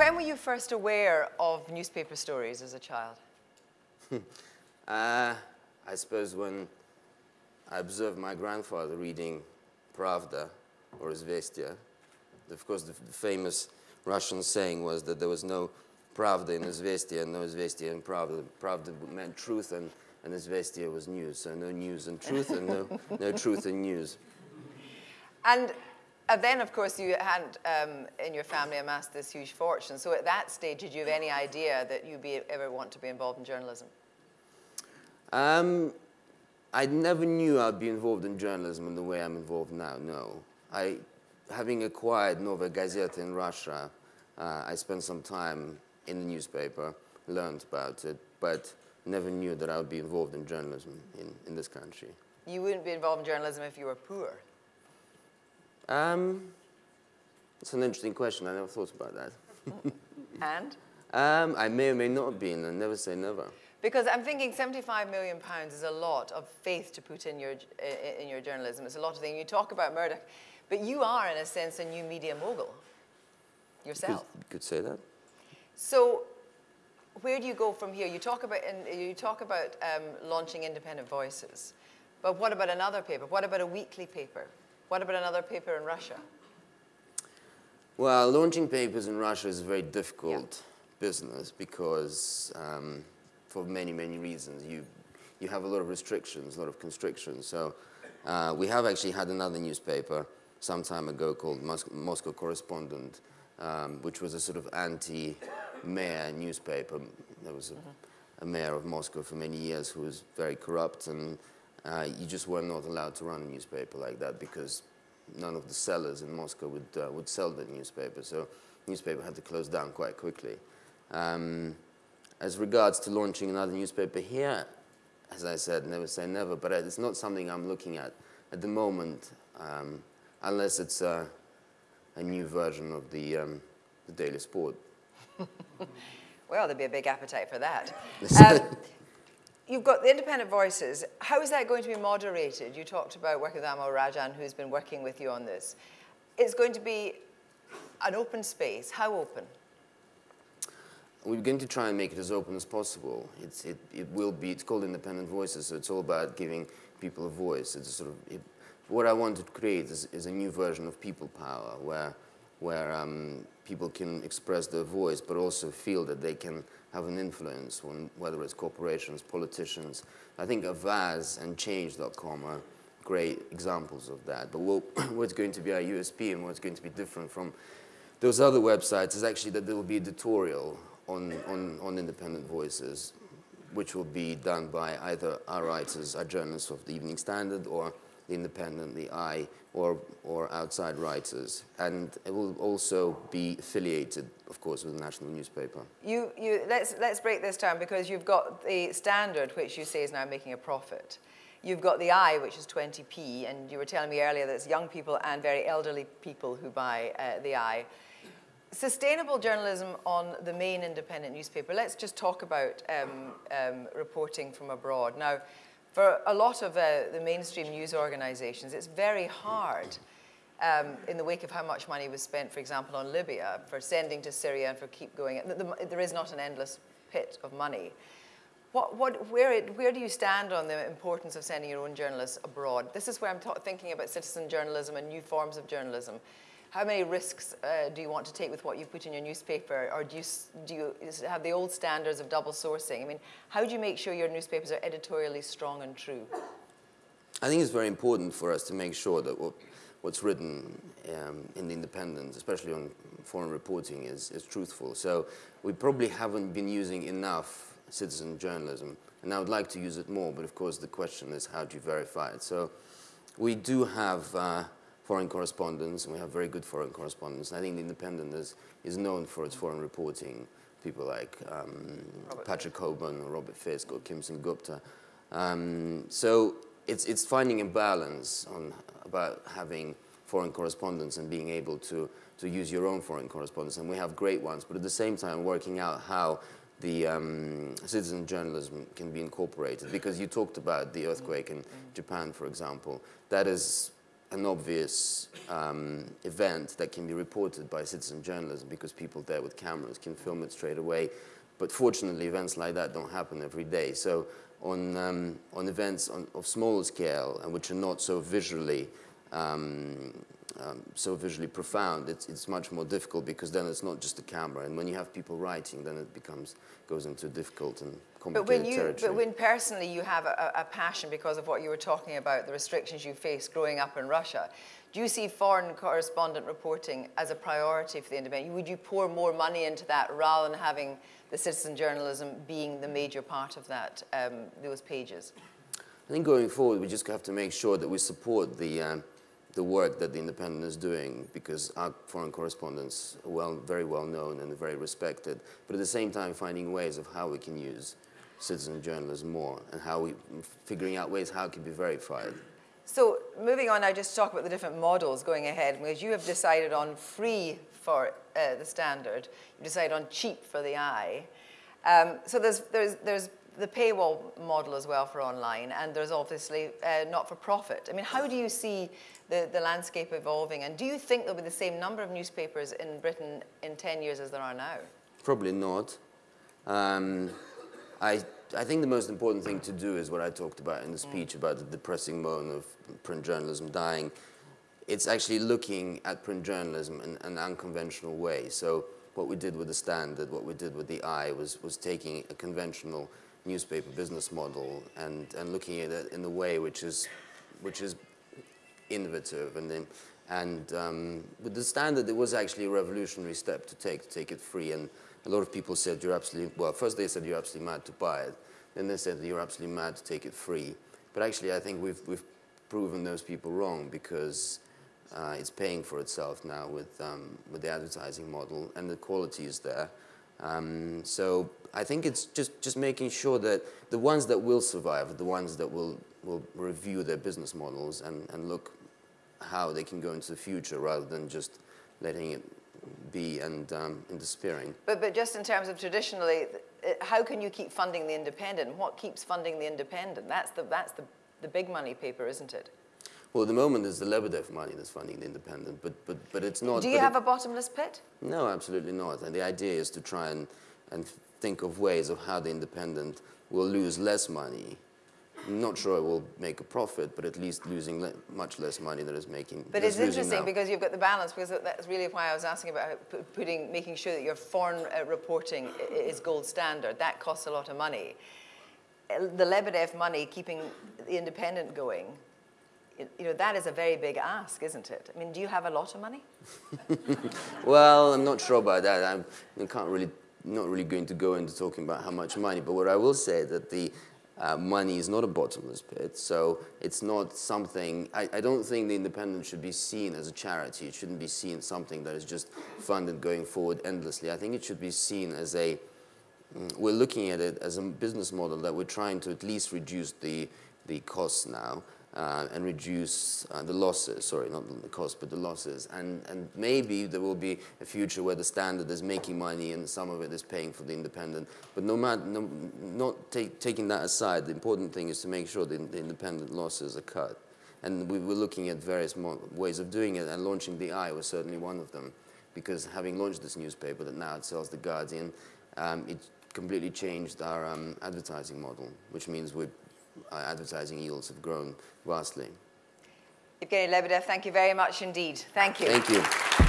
when were you first aware of newspaper stories as a child? uh, I suppose when I observed my grandfather reading Pravda or Izvestia. Of course, the, the, famous Russian saying was that there was no Pravda in Izvestia and no Izvestia in Pravda. Pravda meant truth and, and Izvestia was news. So no news and truth and no, no truth and news. And uh, then, of course, you had um, in your family amassed this huge fortune. So at that stage, did you have any idea that you'd be, ever want to be involved in journalism? Um, I never knew I'd be involved in journalism in the way I'm involved now, no. I, having acquired Novaya Gazeta in Russia, uh, I spent some time in the newspaper, learned about it, but never knew that I would be involved in journalism in, in this country. You wouldn't be involved in journalism if you were poor? Um, it's an interesting question. I never thought about that. and? Um, I may or may not have been, and never say never. Because I'm thinking 75 million pounds is a lot of faith to put in your, in your journalism. It's a lot of things. You talk about Murdoch, but you are, in a sense, a new media mogul yourself. You could, could say that. So where do you go from here? You talk about, you talk about um, launching independent voices, but what about another paper? What about a weekly paper? What about another paper in Russia? Well, launching papers in Russia is a very difficult yeah. business because um, for many, many reasons. You, you have a lot of restrictions, a lot of constrictions. So uh, we have actually had another newspaper some time ago called Mos Moscow Correspondent, um, which was a sort of anti-mayor newspaper. There was a, mm -hmm. a, mayor of Moscow for many years who was very corrupt, and uh, you just were not allowed to run a newspaper like that because none of the sellers in Moscow would, uh, would sell the newspaper. So newspaper had to close down quite quickly. Um, as regards to launching another newspaper here, as I said, never say never, but it's not something I'm looking at at the moment, um, unless it's a, a, new version of the, um, the Daily Sport. well, there'd be a big appetite for that. you've got the independent voices. How is that going to be moderated? You talked about Amol Rajan, who's been working with you on this. It's going to be an open space. How open? we're going to try and make it as open as possible. It's, it, it will be, it's called Independent Voices, so it's all about giving people a voice. It's a sort of, it, what I want to create is, is, a new version of people power where, where um, people can express their voice but also feel that they can have an influence on whether it's corporations, politicians. I think Avaaz and Change.com are great examples of that. But what, what's going to be our USP and what's going to be different from those other websites is actually that there will be editorial on, on, on independent voices, which will be done by either our writers, our journalists of the Evening Standard, or the Independent, the Eye, or, or outside writers. And it will also be affiliated, of course, with the national newspaper. You, you, let's, let's break this down because you've got the Standard, which you say is now making a profit. You've got the Eye, which is 20p, and you were telling me earlier that it's young people and very elderly people who buy uh, the Eye sustainable journalism on the main independent newspaper. Let's just talk about um, um, reporting from abroad. Now, for a lot of uh, the mainstream news organizations, it's very hard um, in the wake of how much money was spent, for example, on Libya, for sending to Syria and for keep going. The, the, there is not an endless pit of money. What, what, where, it, where do you stand on the importance of sending your own journalists abroad? This is where I'm thinking about citizen journalism and new forms of journalism how many risks uh, do you want to take with what you put in your newspaper, or do you, do you have the old standards of double sourcing? I mean, how do you make sure your newspapers are editorially strong and true? I think it's very important for us to make sure that what, what's written um, in the Independent, especially on foreign reporting, is, is truthful. So we probably haven't been using enough citizen journalism, and I would like to use it more, but of course the question is how do you verify it? So we do have uh, foreign correspondents, and we have very good foreign correspondents. I think the Independent is, is known for its foreign reporting. People like um, Patrick Cockburn or Robert Fisk or Kim Sengupta. Um, so it's, it's finding a balance on about having foreign correspondents and being able to, to use your own foreign correspondents. And we have great ones, but at the same time working out how the um, citizen journalism can be incorporated. Because you talked about the earthquake in Japan, for example. That is an obvious um, event that can be reported by citizen journalism because people there with cameras can film it straight away. But fortunately, events like that don't happen every day. So on, um, on events on, of smaller scale and which are not so visually um, um, so visually profound, it's, it's much more difficult because then it's not just a camera. And when you have people writing, then it becomes goes into difficult and complicated but when you, territory. But when personally you have a, a, passion because of what you were talking about, the restrictions you faced growing up in Russia, do you see foreign correspondent reporting as a priority for the independent? Would you pour more money into that rather than having the citizen journalism being the major part of that, um, those pages? I think going forward, we just have to make sure that we support the um, the work that the Independent is doing because our foreign correspondents are well, very well known and very respected, but at the same time finding ways of how we can use citizen journalism more and how we, figuring out ways how it can be verified. So moving on I just talk about the different models going ahead, because you have decided on free for uh, the standard, you decided on cheap for the eye. Um, so there's, there's, there's the paywall model as well for online, and there's obviously uh, not-for-profit. I mean, how do you see the, the landscape evolving, and do you think there'll be the same number of newspapers in Britain in 10 years as there are now? Probably not. Um, I, I think the most important thing to do is what I talked about in the mm. speech mm. about the depressing moan of print journalism dying. It's actually looking at print journalism in an unconventional way. So what we did with the Standard, what we did with the Eye was, was taking a conventional newspaper business model and, and looking at it in the way which is, which is innovative. And, and um, with the standard, it was actually a revolutionary step to take, to take it free. And a lot of people said, you're absolutely, well, first they said you're absolutely mad to buy it. Then they said you're absolutely mad to take it free. But actually, I think we've, we've proven those people wrong because uh, it's paying for itself now with, um, with the advertising model and the quality is there. Um, so I think it's just, just making sure that the ones that will survive, the ones that will, will review their business models and, and look how they can go into the future rather than just letting it be and, um, and despairing. But, but just in terms of traditionally, how can you keep funding the independent? What keeps funding the independent? That's the, that's the, the big money paper, isn't it? Well, at the moment, it's the Lebedev money that's funding the independent, but, but, but it's not... Do you have it, a bottomless pit? No, absolutely not. And the idea is to try and, and think of ways of how the independent will lose less money. I'm not sure it will make a profit, but at least losing le much less money than it's making. But it's interesting because you've got the balance, because that's really why I was asking about putting, making sure that your foreign uh, reporting is gold standard. That costs a lot of money. The Lebedev money, keeping the independent going, you know, that is a very big ask, isn't it? I mean, do you have a lot of money? well, I'm not sure about that. I'm, I can't really, not really going to go into talking about how much money, but what I will say that the uh, money is not a bottomless pit, so it's not something, I, I, don't think the independent should be seen as a charity. It shouldn't be seen something that is just funded going forward endlessly. I think it should be seen as a, mm, we're looking at it as a business model that we're trying to at least reduce the, the costs now uh, and reduce uh, the losses, sorry, not the cost, but the losses. And, and maybe there will be a future where the standard is making money and some of it is paying for the independent. But no matter, no, not take, taking that aside, the important thing is to make sure the, the independent losses are cut. And we were looking at various ways of doing it, and launching the Eye was certainly one of them. Because having launched this newspaper that now it sells The Guardian, um, it completely changed our um, advertising model, which means we're advertising yields have grown vastly. Evgeny Lebedev, thank you very much indeed. Thank you. Thank you.